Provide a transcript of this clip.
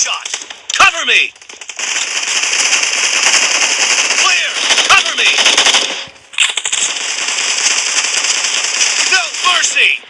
shot! Cover me! Clear! Cover me! No mercy!